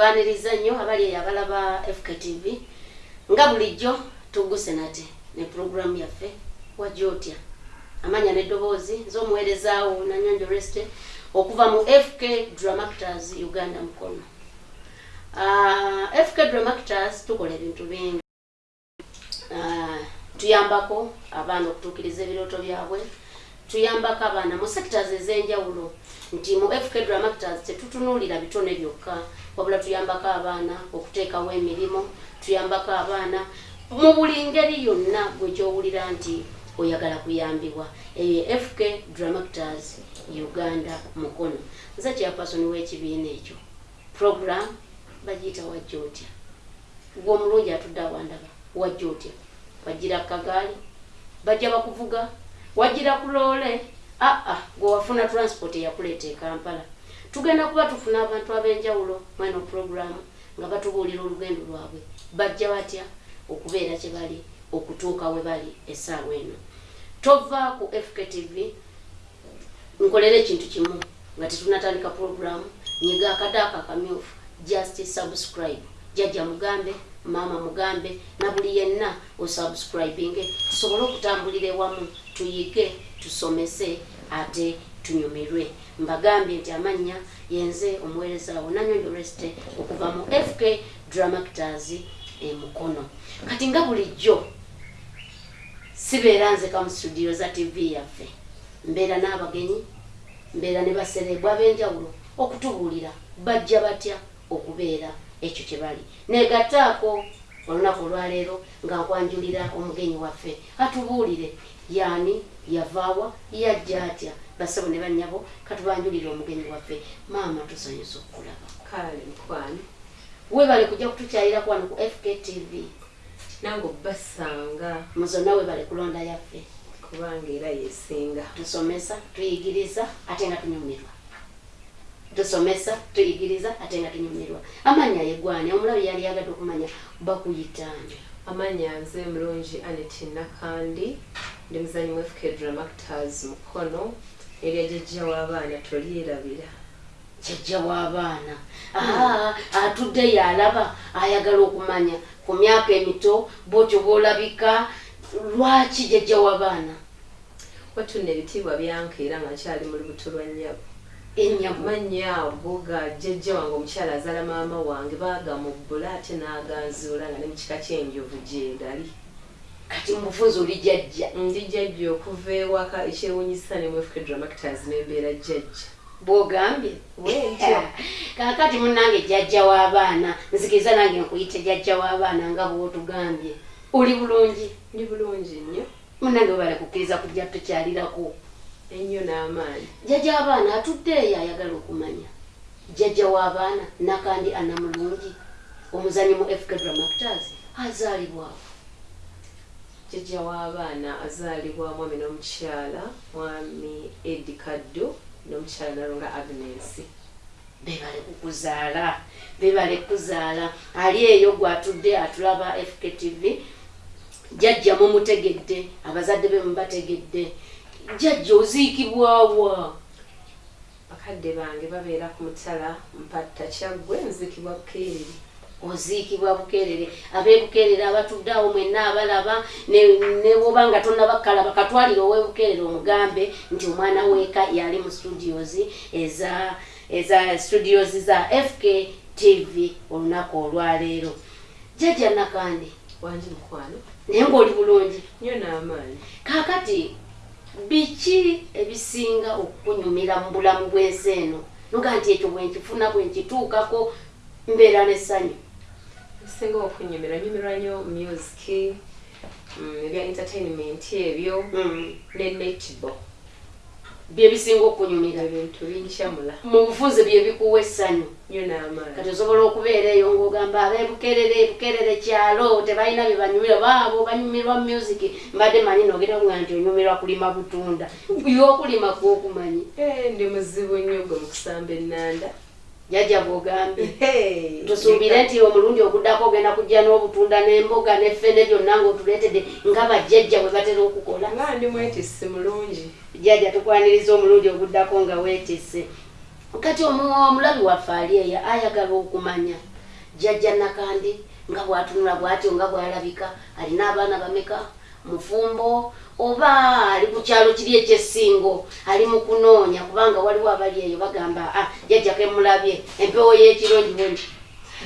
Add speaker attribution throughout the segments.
Speaker 1: tubaniriza nnyo abali eyo abalaba fktv nga bulijjo tuguse nate ne puroguramu yaffe wajja otya? Amanya n'eddoboozi z'omuweerezaawo nanyonjo reste okuva mu fk dramactors uganda mukono. Uh, fk dramactors tukola ebintu bingi. Uh, tuyambako abaana okutuukiriza ebirooto byabwe tuyambako abaana mu sectors ez'enjawulo nti mu fk dramactors tetutunuulira bitone byokka. Wabula tuyambako abaana okuteekawo emirimu tuyambako abaana mu buli ngeri yonna gwekyowulira nti oyagala kuyambibwa. Eyo fk dramactors uganda mukono. Nze kyapasoni w'ekibiina ekyo. Program bagiyita wajja otya. Gwe omulungi atudde awandaba wajja otya. Wagira kagaali bajja bakuvuga wagira ku loole aa gwe wafuna transport eyakuleeta e kampala. Tugenda kuba tufuna abantu ab'enjawulo mweno programu nga batubuulira olugendo lwabwe. Bajja batya okubeera kye bali okutuuka we bali essaawa eno. Tova ku fktv nkolera ekintu kimu nga tetunatandika programu nyiga akadaaka akamyufu just subscribe. Jajja mugambe maama mugambe na buli yenna osubscribinge tusobole okutambulira ewamu tuyige tusomese ate tunyumirwe mbagambye nti amannya yenze omuweerezaawo nanyonjo reste okuva mu fk dramactors emukono kati nga bulijjo sibeera nzeka mu studio za tv yaffe. Mbeera n'abagenyi mbeera ne baserebwa ab'enjawulo okutubuulira bajja batya okubeera ekyo kye bali. Negataako olunaku olwaleero nga nkwanjulira omugenyi waffe. Atubuulire yaani yavaawa yajja atya? Basabo ne bannyabo katubanjulire omugenyi waffe. Maama tusanyusa okukulaba
Speaker 2: kale mukwano
Speaker 1: webale kujja kutukyalira kwano ku fktv
Speaker 2: nange obbasanga.
Speaker 1: Muzonna webale kulonda yaffe.
Speaker 2: Kubanga era yesinga
Speaker 1: tusomesa tuyigiriza ate nga tunyumirwa tusomesa tuyigiriza ate nga tunyumirwa. Amanya yegwane omulabi yali yagadde okumanya bakuyitaani
Speaker 2: amanya nze mulungi anet nakandi ndi muzanyi mu fk dramactors mukono erya jjajja w'abaana tolyerabira.
Speaker 1: Jjajja w'abaana aa atudde yalaba ayagala okumanya. Ku myaka emito bwotyo bwolabika lwaki jjajja w'abaana
Speaker 2: watuna ebitiibwa byankeera nga nkyali mu lubuto lwa nnyabo
Speaker 1: ennyabo
Speaker 2: manya ago ga jjajja wange omukyala azaala maama wange baagamubbula ate n'aganzuula nga ne mu kika ky'enjovu gyegali
Speaker 1: kati mubufunzi oli jjajja
Speaker 2: ndi jjajja okuva ewaka ekyewunyisa ne mu fk dramactors nembeera jjajja.
Speaker 1: Bwogambye? Kakati munange jjajja w'abaana nzikiriza nange nkuyite jjajja w'abaana nga bwotugambye. Oli bulungi?
Speaker 2: Ndi bulungi nnyo.
Speaker 1: Munange webale kukkiriza kujja tukyalirako
Speaker 2: ennyo n'amaanyi.
Speaker 1: Jjajja w'abaana atudde eyo ayagala okumanya. Jjajja w'abaana nakandi anamulungi omuzanyi mu fk dramactors azaalibwawo
Speaker 2: jjajja w'abaana azaalibwa mwami n'omukyala mwami edi kaddo n'omukyala nalonga agnes.
Speaker 1: Bebale kukuzaala bebale kuzaala ali eyo gwatudde atulaba fktv jjajja mumutegedde abazadde be mubategedde jjajja oziikibwawa
Speaker 2: bakadde bange babeera ku mutala mpatta kyaggwe nzikibwa bukeereri
Speaker 1: oziikibwa bukeerere abeebukeerere abatudde awo mwenna abalaba ne- ne woba nga tonnabakalaba katwalire ow'ebukeerere omugambe nti omwana weeka yali mu studios eza eza studios za fk tv olunaku olwaleero. Jjajja nakandi
Speaker 2: wangi mukwano.
Speaker 1: Naye ng'oli bulungi.
Speaker 2: Nnyo n'amaanyi.
Speaker 1: Kaakati biki ebisinga okukunyumira mu bulamu bw'ensi eno? Noga nti ekyo bwenkifuna bwenkituukako mbeera n'essanyu.
Speaker 2: Ebisinga okunyumira nyumirwa nnyo music mm, ebya entertainment ebyo
Speaker 1: Mm.
Speaker 2: ne netbo
Speaker 1: byebisinga okunyumira
Speaker 2: ebintu binkyamula
Speaker 1: mu bufunze byebikuwa essanyu. Kati osobola okubeera eyo ng'ogamba abebukerere bukerere kyalo tebalina bye banyumira baabo banyumirwa music. Mbadde manyi nogera nga nti onyumirwa kulima butunda. Byokulima kwokumanyi.
Speaker 2: Eh, ndi muzibu nnyo gwe mu kusamba ennanda
Speaker 1: jajja bwogambye tusuubire nti omulundi oguddako ogenda kujja n'obutunda n'emboga n'effene byonna ng'otuleetedde nga bajjajja bwe batera okukola.
Speaker 2: Nga ndi mwetisi mulungi.
Speaker 1: Jjajja tukwaniriza omulundi oguddako nga weetisse. Kati omu- omulabi waffe ali eyo ayagala okumanya. Jjajja nakandi nga bwatunula bwatyo nga bwalabika alina abaana bameka mufumbo oba ali ku kyalo kiri ekyessingo ali mu kunoonya kubanga waliwo abali eyo bagamba ah jjajja kemulabye empewo y'ekirondibondi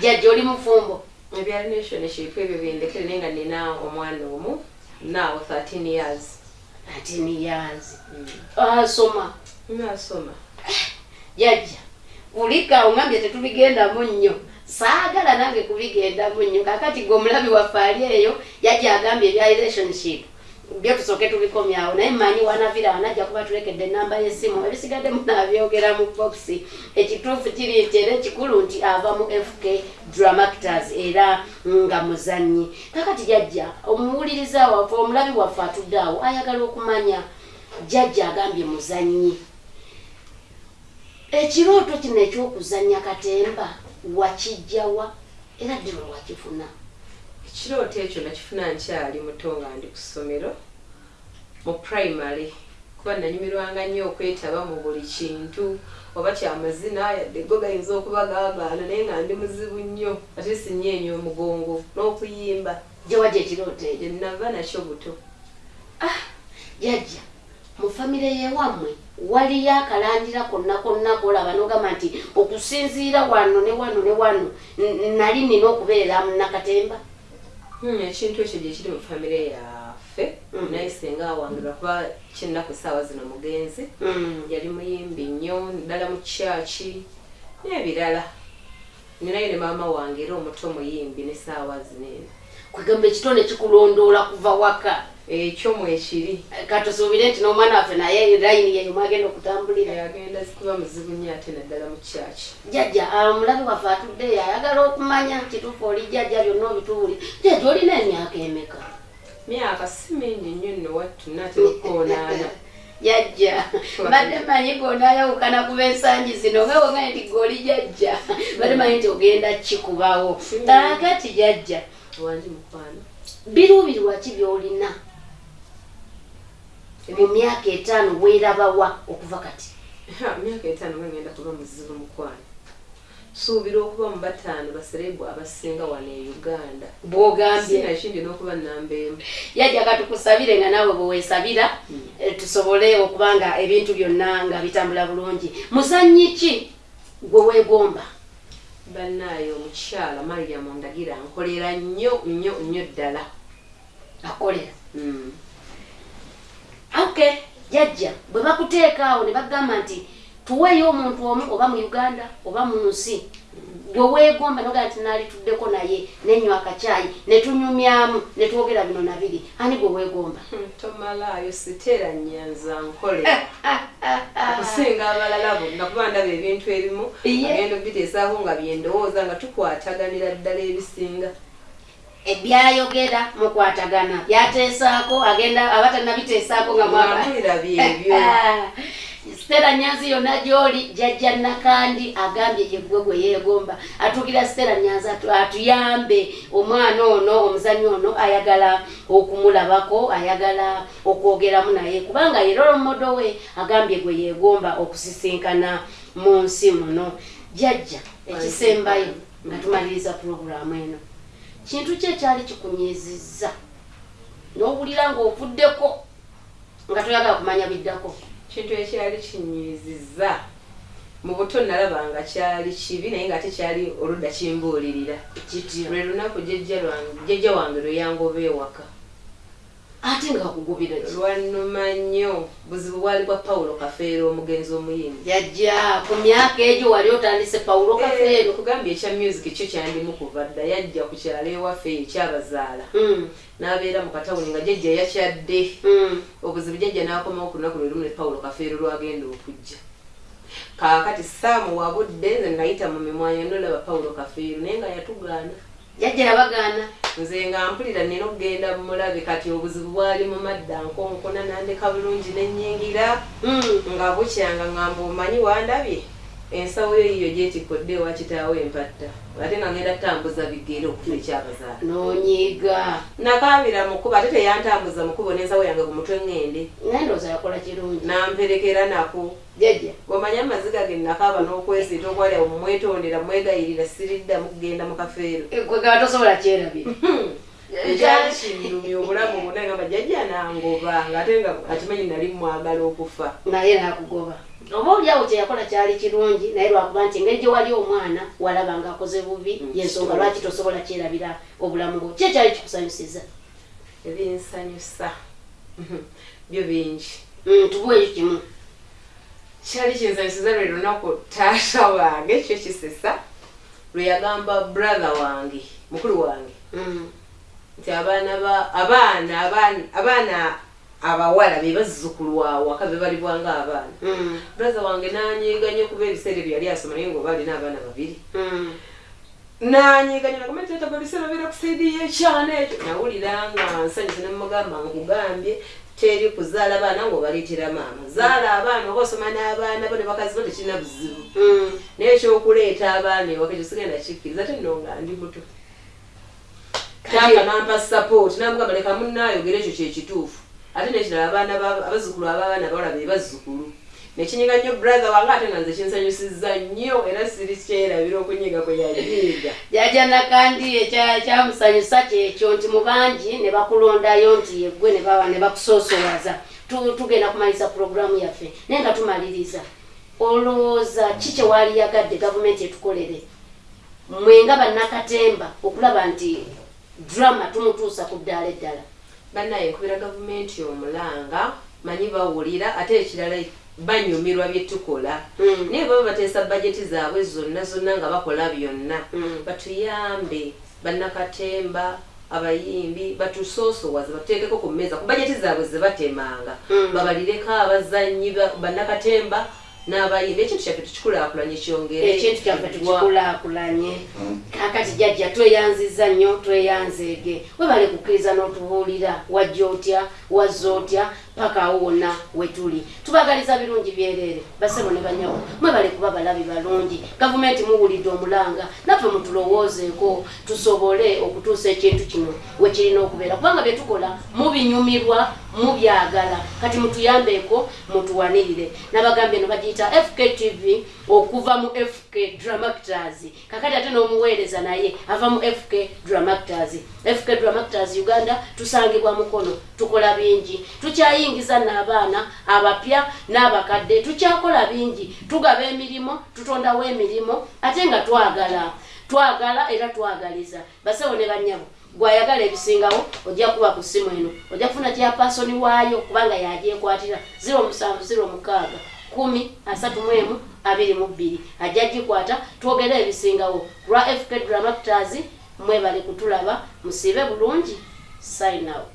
Speaker 1: jjajja oli mufumbo?
Speaker 2: Ebya relationship ebyo bindekere naye nga nina omwana omu naawo 13 years.
Speaker 1: Ati niyazi asoma?
Speaker 2: Nasoma.
Speaker 1: Jajja kulika ongambye tetubigendamu nnyo saagala nange kubigendamu nnyo kakati gwe omulabi waffe ali eyo yajja agambye ebya relationship. Byo tusooke tubikomyawo naye mmanyi wanavira wanajja kuba tulekedde enamba y'essimu ebisigadde munaabyogera mu boxi ekituufu kiri nti era ekikulu nti ava mu fk dramactors era nga muzannyi. Kakati jajja omuwuliriza waffe omulabi waffe atudde awo ayagala okumanya. Jajja agambye muzannyi. Ekirooto kino ekyokuzannya katemba wakijjawa era ddi lwe wakifuna.
Speaker 2: Ekirooto ekyo nakifuna nkyali muto nga ndi ku ssomero mu primary. Kuba nanyumirwanga nnyo okwetaba mu buli kintu oba kyamazina yadde go gayinza okuba gaagaana naye nga ndi muzibu nnyo ate sinyeenya omugongo n'okuyimba.
Speaker 1: Gye wajja ekirooto ekyo
Speaker 2: gye nava nakyo buto.
Speaker 1: Ah jajja mu famire yewammwe waliyo akalandira konna konna kolaba nogamba nti okusinziira wano ne wano ne wano nali nina okubeera nakatemba
Speaker 2: Hmm, ekintu ekyo gye kiri mu famire yaffe
Speaker 1: Mhm.
Speaker 2: naye singa awangirwa kuba kinnaku saawa zino mugenzi
Speaker 1: Mm.
Speaker 2: yali muyimbi nnyo ddala mu kyaki n'ebirala ninayo ne maama wange era omuto muyimbi ne saawa zineeno
Speaker 1: kwegamba ekitone kikulondoola kuva waka.
Speaker 2: Ekyo mwekiri.
Speaker 1: Katusuubire nti n'omwana waffe naye layini yeyo mwagenda okutambulira.
Speaker 2: Agenda kuba muzibu nnyo ate naddala mu kyaki.
Speaker 1: Jajja omulabi waffe atuddeyo ayagala okumanya kituufu oli jajja byonna obituwuli jajja olina emyaka emeka?
Speaker 2: Myaka si mingi nnyo nno wattu natera okwonaana
Speaker 1: jajja badde manyi gonaayawukana kuba ensangi zino nga wongaye nti goli jajja badde manyi nti ogenda kikubawo. Kakati jajja
Speaker 2: wangi mukwano.
Speaker 1: Biruubirirwa ki byolina? Mu myaka etaano weerabawa okuva kati.
Speaker 2: Myaka etaano nga ngenda kuba muzibu mukwano. Suubira okuba mu bataano baserebu abasinga wano e uganda.
Speaker 1: Bwogambye.
Speaker 2: Sinakindi n'okuba namba emu
Speaker 1: yajja katukusabire nga naawe bweweesabira eh, tusobole okuba nga ebintu byonna nga bitambula bulungi. Muzanyi ki gwe weegomba
Speaker 2: bannaayo omukyala mariyamu ndagira nkolera nnyo nnyo nnyo ddala.
Speaker 1: Akolera
Speaker 2: Mm.
Speaker 1: okay jajja bwe bakuteekaawo ne bagamba nti tuweeyo omuntu omu oba mu uganda oba mu nsi gwe weegomba nogaa nti naalittuddeko naye nenywa akacyayi ne tunyumyamu ne twogera bino nabiri. Ani gwe weegomba?
Speaker 2: Hmm, tomalaayo siteera nyanza nkole. Okusinga abalala bonna kuba ndaba ebintu ebimu agenda obiteesaako nga byendowooza nga tukwataganira ddala ebisinga.
Speaker 1: Ebyayogera mukwatagana. Byateesaako agenda aba tannabiteesaako nga mwaba
Speaker 2: mwamulira byebyo
Speaker 1: sitera nyanzi yonna gy'oli jajja nakandi agambye yeggwe gwe yeegomba. Atuukira sitera nyanzi atu- atuyambe. Omwana ono omuzanyi ono ayagala okumulabako ayagala okwogeramu naye. Kubanga era olomodo we agambye gwe yeegomba okusisinkana mu nsi muno. Jajja ekisembayo nga tumaliriza pulogulaamu eno. Kintu ki ekyali kikunyizizza n'owulira ng'ovuddeko nga toyagala kumanya biddako
Speaker 2: kintu ekyali kinyiziza. Mu buto nalabanga kyali kibi naye nga tekyali oludda kimbuulirira. Lwe lunaku jjajja wange lwe yangoba ewaka
Speaker 1: ate nga kugubira ki?
Speaker 2: Lwannuma nnyo. Buzibu bwali bwa pawulo kafeero omugenzi omuyimbi.
Speaker 1: Yajja ku myaka egyo wali otandise pawulo kafeero
Speaker 2: kugambye ekya music kyo kyandimu kuva dda. Yajja ku kyalo ewaffe ekyabazaala
Speaker 1: Mm,
Speaker 2: n'abeera mu katawuni nga jjajja yakyadde.
Speaker 1: Mm.
Speaker 2: obuzibu jjajja n'akomawo ku lunaku lwe lumu ne pawulo kafeero lwagenda okujja. Kaakati saamu wabudde nze nayita mu mimwanyo nolaba pawulo kafeero naye nga yatugaana.
Speaker 1: Jajja yabagaana
Speaker 2: nze nga mpulira nina okugenda mulabe kati obuzibu bwali mu madda nkonkona nandeka bulungi nenyingira
Speaker 1: Mm.
Speaker 2: nga bukyanga ngamba omanyi wandabye ensawo yo yiyo gyetikodde ewa kitaawo empatta ate nga ngenda tambuza bigere okufa ekyabazaala.
Speaker 1: Nonyiga.
Speaker 2: Nakabira mukuba ate teyantambuza mukubo n'ensawo yange ku mutwe ŋŋende.
Speaker 1: Naye ndooza yakola kirungi.
Speaker 2: Namperekera nako.
Speaker 1: Jajja
Speaker 2: gomanye amaziga ge nakaaba n'okwesiita okwali awo mumwetondera mwegayirira siriddamu kugenda mu kafeero.
Speaker 1: Kwe gaba tosobola kyerabira.
Speaker 2: Ekyali kinnumya obulamu bwonna ngamba jjajja nangoba. Ng'ate nga akimanyi nali mwagala okufa.
Speaker 1: Naye nakugoba oba oliawo kyeyakola kyali kirungi naye lwakuba nti engeri gye wali omwana walaba ngaakoze bubi
Speaker 2: Mm,
Speaker 1: yensonga lwaki tosobola kyerabira obulamu bwo ki ekyali kikusanyusiza?
Speaker 2: Ebinsanyusa. Byo bingi.
Speaker 1: Mm, tubuweyo kimu.
Speaker 2: Kyali kinsanyusiza lwe lunaku taata wange kyo kisesa lwe yagamba brother wange mukulu wange.
Speaker 1: Mm,
Speaker 2: nti abaana ba abaana abaana abaana abawala be bazzukulu awaka be bali bwanga abaana
Speaker 1: mm,
Speaker 2: brother wange nanyiga nnyo kuba ebiseera ebyo yali asoma naye ngaoba alina abaana babiri.
Speaker 1: Mm.
Speaker 2: nanyiganya nagamba tata baliseera beera kusaidi yekyana ekyo. Nawulira nga nsanyusa nemugamba nkugambye teri kuzaala baana ngaobaleetera maama. Zaala abaana oba osoma n'abaana bo ne bakazi bo tekirina buzibu.
Speaker 1: Mm.
Speaker 2: naye ekyokuleeta abaana ewaka ekyo sigenda kikkiriza ate nno nga ndi muto. Taata nampa support namugamba leka munaayogera ekyo kyekituufu ate nekirala abaana ba- abazzukulu ab'abaana bawala be bazzukulu nekinyiga nnyo brother wange ate nga nze kinsanyusiza nnyo era siri kyerabira okunyiga kwe yanyiga
Speaker 1: jajja nakandi ekya- kyamusanyusa kyekyo nti mu bangi ne bakulondayo nti yeggwe ne baba ne bakusoosowaza Tu- tugenda kumaliriza puroguramu yaffe naye nga tumaliriza. Olowooza ki kyewaali yagadde gavumenti etukolere? Mwe nga bannakatemba okulaba nti drama tumutuusa ku ddaala eddala
Speaker 2: bannaye nkubira gavumenti omulanga manyi bawulira ate ekirala banyumirwa byetukola
Speaker 1: Mm.
Speaker 2: naye baba bateesa bajeti zaabwe zonna zonna nga bakola byonna
Speaker 1: Mm.
Speaker 2: batuyambe bannakatemba abayimbi batusoosowaze batuteekeko ku mmeeza ku bajeti zaabwe zebatemanga
Speaker 1: Mm.
Speaker 2: babalireko abazanyi ba- bannakatemba n'abayimbi ekintu kyaffe tukikulaakulanye kyongere
Speaker 1: ekintu kyaffe tukikulaakulanye kakati jajja tweyanziza nnyo tweyanzeege webale kukkiriza n'otubuulira wajja otya wazza otya paka awo wonna wetuli tubagaliza birungi byereere basebo ne banyabo mwebale kuba balabi balungi. Gavumenti muwulidde omulanga naffe mutulowoozeeko tusobole okutuusa ekintu kino wekirina okubeera. Kubanga byetukola mubinyumirwa mubyagala. Kati mutuyambeeko mutuwanirire. Nabagambye no bagiyita fktv okuva mu fk dramactors kakati ate n'omuweereza naye ava mu fk dramactors fk dramactors uganda tusangibwa mukono tukola bingi tukyayingiza n'abaana abapya n'abakadde. Tukyakola bingi. Tugaba emirimu tutondawo emirimu ate nga twagala. Twagala era twagaliza. Basewo ne bannyabo gwayagala ebisingawo ojja kuba ku ssimu eno. Ojja kufuna kyapasoni waayo kubanga yagyekwatira 0706 kumi asatu mu emu abiri mu bbiri. Ajja gikwata twogere ebisingawo. Lwa fk dramactors mwebale kutulaba musiibe bulungi. Sign out